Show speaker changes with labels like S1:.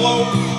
S1: Hello.